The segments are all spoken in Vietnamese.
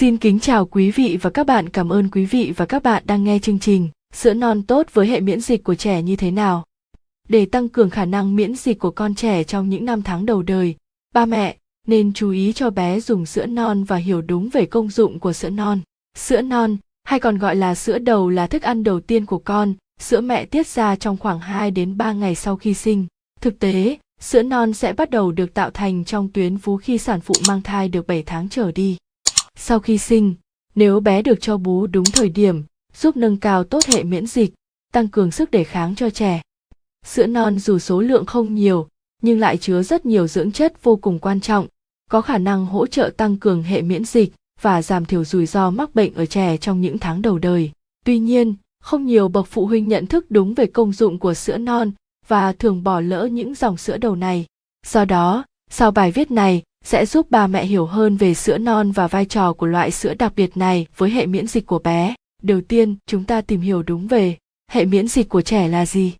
Xin kính chào quý vị và các bạn, cảm ơn quý vị và các bạn đang nghe chương trình Sữa non tốt với hệ miễn dịch của trẻ như thế nào. Để tăng cường khả năng miễn dịch của con trẻ trong những năm tháng đầu đời, ba mẹ nên chú ý cho bé dùng sữa non và hiểu đúng về công dụng của sữa non. Sữa non, hay còn gọi là sữa đầu là thức ăn đầu tiên của con, sữa mẹ tiết ra trong khoảng 2 đến 3 ngày sau khi sinh. Thực tế, sữa non sẽ bắt đầu được tạo thành trong tuyến vú khi sản phụ mang thai được 7 tháng trở đi. Sau khi sinh, nếu bé được cho bú đúng thời điểm, giúp nâng cao tốt hệ miễn dịch, tăng cường sức đề kháng cho trẻ. Sữa non dù số lượng không nhiều, nhưng lại chứa rất nhiều dưỡng chất vô cùng quan trọng, có khả năng hỗ trợ tăng cường hệ miễn dịch và giảm thiểu rủi ro mắc bệnh ở trẻ trong những tháng đầu đời. Tuy nhiên, không nhiều bậc phụ huynh nhận thức đúng về công dụng của sữa non và thường bỏ lỡ những dòng sữa đầu này. Do đó, sau bài viết này sẽ giúp bà mẹ hiểu hơn về sữa non và vai trò của loại sữa đặc biệt này với hệ miễn dịch của bé. Đầu tiên, chúng ta tìm hiểu đúng về hệ miễn dịch của trẻ là gì.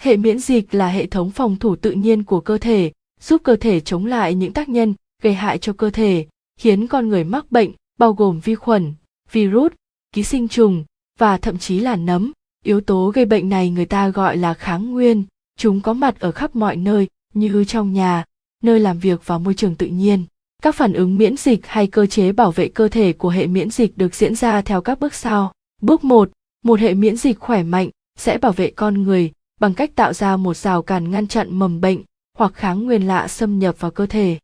Hệ miễn dịch là hệ thống phòng thủ tự nhiên của cơ thể, giúp cơ thể chống lại những tác nhân gây hại cho cơ thể, khiến con người mắc bệnh, bao gồm vi khuẩn, virus, ký sinh trùng và thậm chí là nấm. Yếu tố gây bệnh này người ta gọi là kháng nguyên, chúng có mặt ở khắp mọi nơi như trong nhà, nơi làm việc và môi trường tự nhiên. Các phản ứng miễn dịch hay cơ chế bảo vệ cơ thể của hệ miễn dịch được diễn ra theo các bước sau. Bước 1, một hệ miễn dịch khỏe mạnh sẽ bảo vệ con người bằng cách tạo ra một rào cản ngăn chặn mầm bệnh hoặc kháng nguyên lạ xâm nhập vào cơ thể.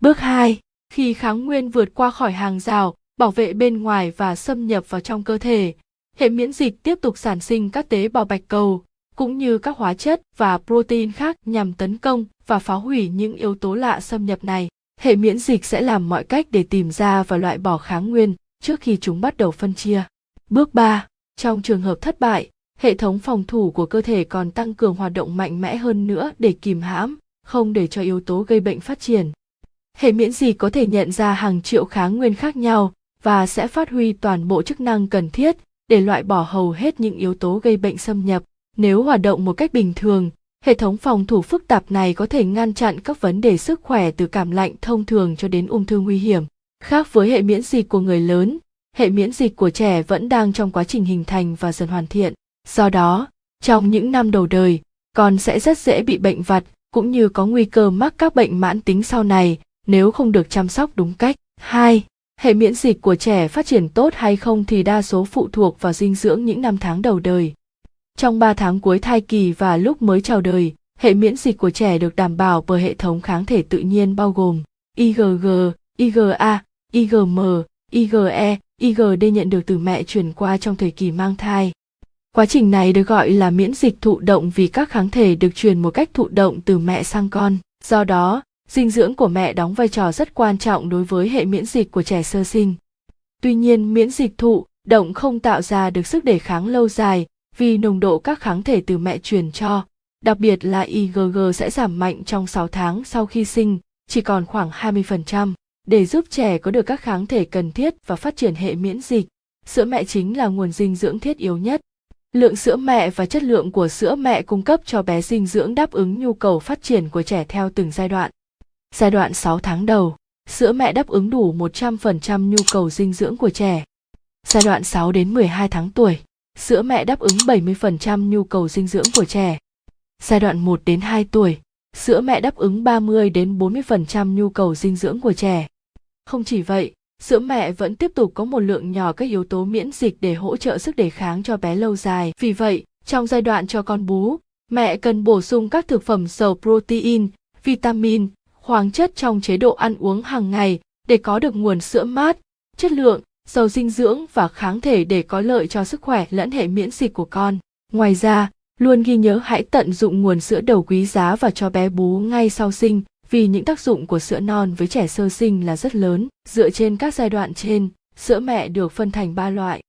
Bước 2, khi kháng nguyên vượt qua khỏi hàng rào, bảo vệ bên ngoài và xâm nhập vào trong cơ thể, hệ miễn dịch tiếp tục sản sinh các tế bào bạch cầu, cũng như các hóa chất và protein khác nhằm tấn công và phá hủy những yếu tố lạ xâm nhập này. Hệ miễn dịch sẽ làm mọi cách để tìm ra và loại bỏ kháng nguyên trước khi chúng bắt đầu phân chia. Bước 3. Trong trường hợp thất bại, hệ thống phòng thủ của cơ thể còn tăng cường hoạt động mạnh mẽ hơn nữa để kìm hãm, không để cho yếu tố gây bệnh phát triển. Hệ miễn dịch có thể nhận ra hàng triệu kháng nguyên khác nhau và sẽ phát huy toàn bộ chức năng cần thiết để loại bỏ hầu hết những yếu tố gây bệnh xâm nhập. Nếu hoạt động một cách bình thường, hệ thống phòng thủ phức tạp này có thể ngăn chặn các vấn đề sức khỏe từ cảm lạnh thông thường cho đến ung thư nguy hiểm. Khác với hệ miễn dịch của người lớn, hệ miễn dịch của trẻ vẫn đang trong quá trình hình thành và dần hoàn thiện. Do đó, trong những năm đầu đời, con sẽ rất dễ bị bệnh vặt cũng như có nguy cơ mắc các bệnh mãn tính sau này nếu không được chăm sóc đúng cách. 2. Hệ miễn dịch của trẻ phát triển tốt hay không thì đa số phụ thuộc vào dinh dưỡng những năm tháng đầu đời. Trong 3 tháng cuối thai kỳ và lúc mới chào đời, hệ miễn dịch của trẻ được đảm bảo bởi hệ thống kháng thể tự nhiên bao gồm IgG, IgA, IgM, IgE, IgD nhận được từ mẹ truyền qua trong thời kỳ mang thai. Quá trình này được gọi là miễn dịch thụ động vì các kháng thể được truyền một cách thụ động từ mẹ sang con. Do đó, dinh dưỡng của mẹ đóng vai trò rất quan trọng đối với hệ miễn dịch của trẻ sơ sinh. Tuy nhiên, miễn dịch thụ động không tạo ra được sức đề kháng lâu dài vì nồng độ các kháng thể từ mẹ truyền cho, đặc biệt là IgG sẽ giảm mạnh trong 6 tháng sau khi sinh, chỉ còn khoảng 20%. Để giúp trẻ có được các kháng thể cần thiết và phát triển hệ miễn dịch, sữa mẹ chính là nguồn dinh dưỡng thiết yếu nhất. Lượng sữa mẹ và chất lượng của sữa mẹ cung cấp cho bé dinh dưỡng đáp ứng nhu cầu phát triển của trẻ theo từng giai đoạn. Giai đoạn 6 tháng đầu, sữa mẹ đáp ứng đủ 100% nhu cầu dinh dưỡng của trẻ. Giai đoạn 6 đến 12 tháng tuổi, sữa mẹ đáp ứng 70% nhu cầu dinh dưỡng của trẻ. Giai đoạn 1 đến 2 tuổi, sữa mẹ đáp ứng 30 đến 40% nhu cầu dinh dưỡng của trẻ. Không chỉ vậy, sữa mẹ vẫn tiếp tục có một lượng nhỏ các yếu tố miễn dịch để hỗ trợ sức đề kháng cho bé lâu dài. Vì vậy, trong giai đoạn cho con bú, mẹ cần bổ sung các thực phẩm giàu protein, vitamin, khoáng chất trong chế độ ăn uống hàng ngày để có được nguồn sữa mát, chất lượng, giàu dinh dưỡng và kháng thể để có lợi cho sức khỏe lẫn hệ miễn dịch của con. Ngoài ra, luôn ghi nhớ hãy tận dụng nguồn sữa đầu quý giá và cho bé bú ngay sau sinh vì những tác dụng của sữa non với trẻ sơ sinh là rất lớn. Dựa trên các giai đoạn trên, sữa mẹ được phân thành 3 loại.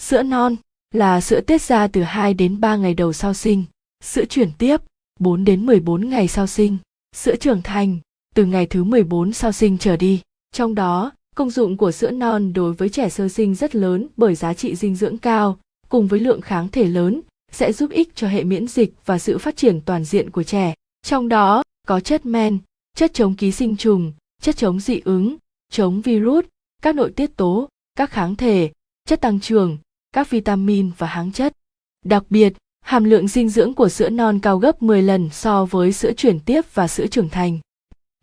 Sữa non là sữa tiết ra từ 2 đến 3 ngày đầu sau sinh, sữa chuyển tiếp 4 đến 14 ngày sau sinh, sữa trưởng thành từ ngày thứ 14 sau sinh trở đi. Trong đó, công dụng của sữa non đối với trẻ sơ sinh rất lớn bởi giá trị dinh dưỡng cao, cùng với lượng kháng thể lớn, sẽ giúp ích cho hệ miễn dịch và sự phát triển toàn diện của trẻ. Trong đó, có chất men, chất chống ký sinh trùng, chất chống dị ứng, chống virus, các nội tiết tố, các kháng thể, chất tăng trưởng, các vitamin và kháng chất. Đặc biệt, hàm lượng dinh dưỡng của sữa non cao gấp 10 lần so với sữa chuyển tiếp và sữa trưởng thành.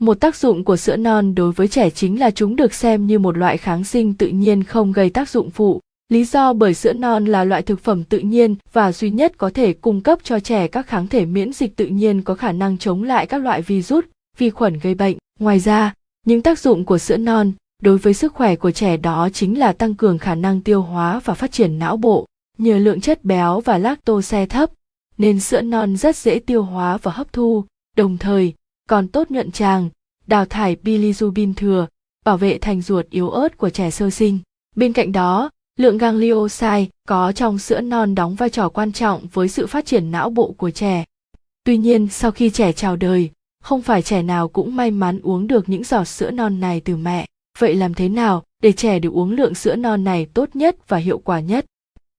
Một tác dụng của sữa non đối với trẻ chính là chúng được xem như một loại kháng sinh tự nhiên không gây tác dụng phụ. Lý do bởi sữa non là loại thực phẩm tự nhiên và duy nhất có thể cung cấp cho trẻ các kháng thể miễn dịch tự nhiên có khả năng chống lại các loại virus, vi khuẩn gây bệnh. Ngoài ra, những tác dụng của sữa non đối với sức khỏe của trẻ đó chính là tăng cường khả năng tiêu hóa và phát triển não bộ. Nhờ lượng chất béo và lactose thấp, nên sữa non rất dễ tiêu hóa và hấp thu, đồng thời còn tốt nhuận tràng, đào thải bilirubin thừa, bảo vệ thành ruột yếu ớt của trẻ sơ sinh. Bên cạnh đó, lượng ganglioside có trong sữa non đóng vai trò quan trọng với sự phát triển não bộ của trẻ. Tuy nhiên, sau khi trẻ chào đời, không phải trẻ nào cũng may mắn uống được những giọt sữa non này từ mẹ. Vậy làm thế nào để trẻ được uống lượng sữa non này tốt nhất và hiệu quả nhất?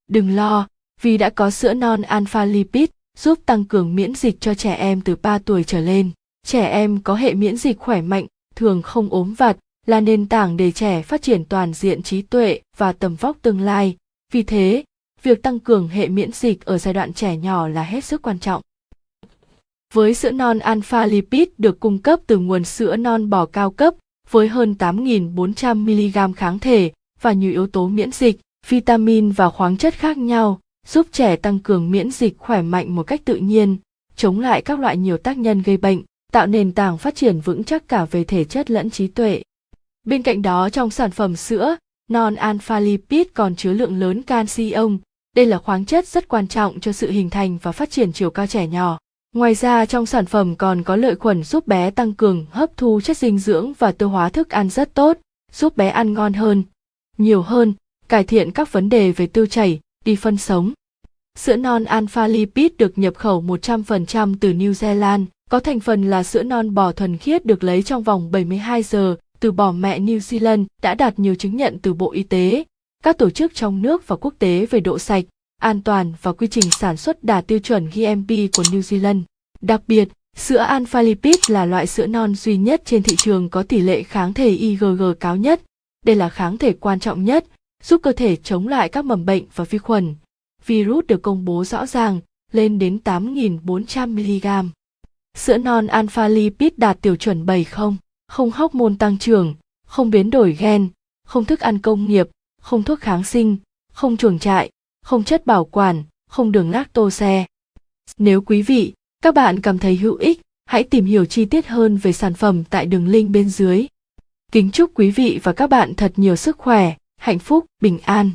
Đừng lo, vì đã có sữa non alpha lipid giúp tăng cường miễn dịch cho trẻ em từ 3 tuổi trở lên. Trẻ em có hệ miễn dịch khỏe mạnh, thường không ốm vặt, là nền tảng để trẻ phát triển toàn diện trí tuệ và tầm vóc tương lai. Vì thế, việc tăng cường hệ miễn dịch ở giai đoạn trẻ nhỏ là hết sức quan trọng. Với sữa non alpha lipid được cung cấp từ nguồn sữa non bò cao cấp với hơn 8.400 mg kháng thể và nhiều yếu tố miễn dịch, vitamin và khoáng chất khác nhau, giúp trẻ tăng cường miễn dịch khỏe mạnh một cách tự nhiên, chống lại các loại nhiều tác nhân gây bệnh, tạo nền tảng phát triển vững chắc cả về thể chất lẫn trí tuệ. Bên cạnh đó trong sản phẩm sữa, non alpha lipid còn chứa lượng lớn canxi ông. đây là khoáng chất rất quan trọng cho sự hình thành và phát triển chiều cao trẻ nhỏ. Ngoài ra trong sản phẩm còn có lợi khuẩn giúp bé tăng cường hấp thu chất dinh dưỡng và tiêu hóa thức ăn rất tốt, giúp bé ăn ngon hơn, nhiều hơn, cải thiện các vấn đề về tiêu chảy, đi phân sống. Sữa non alpha lipid được nhập khẩu 100% từ New Zealand, có thành phần là sữa non bò thuần khiết được lấy trong vòng 72 giờ từ bò mẹ New Zealand đã đạt nhiều chứng nhận từ Bộ Y tế, các tổ chức trong nước và quốc tế về độ sạch, an toàn và quy trình sản xuất đạt tiêu chuẩn GMP của New Zealand. Đặc biệt, sữa alpha lipid là loại sữa non duy nhất trên thị trường có tỷ lệ kháng thể IgG cao nhất. Đây là kháng thể quan trọng nhất, giúp cơ thể chống lại các mầm bệnh và vi khuẩn. Virus được công bố rõ ràng, lên đến 8.400 mg. Sữa non alpha lipid đạt tiêu chuẩn 70, không hormone tăng trưởng, không biến đổi gen, không thức ăn công nghiệp, không thuốc kháng sinh, không chuồng trại, không chất bảo quản, không đường lactose. Nếu quý vị, các bạn cảm thấy hữu ích, hãy tìm hiểu chi tiết hơn về sản phẩm tại đường link bên dưới. Kính chúc quý vị và các bạn thật nhiều sức khỏe, hạnh phúc, bình an.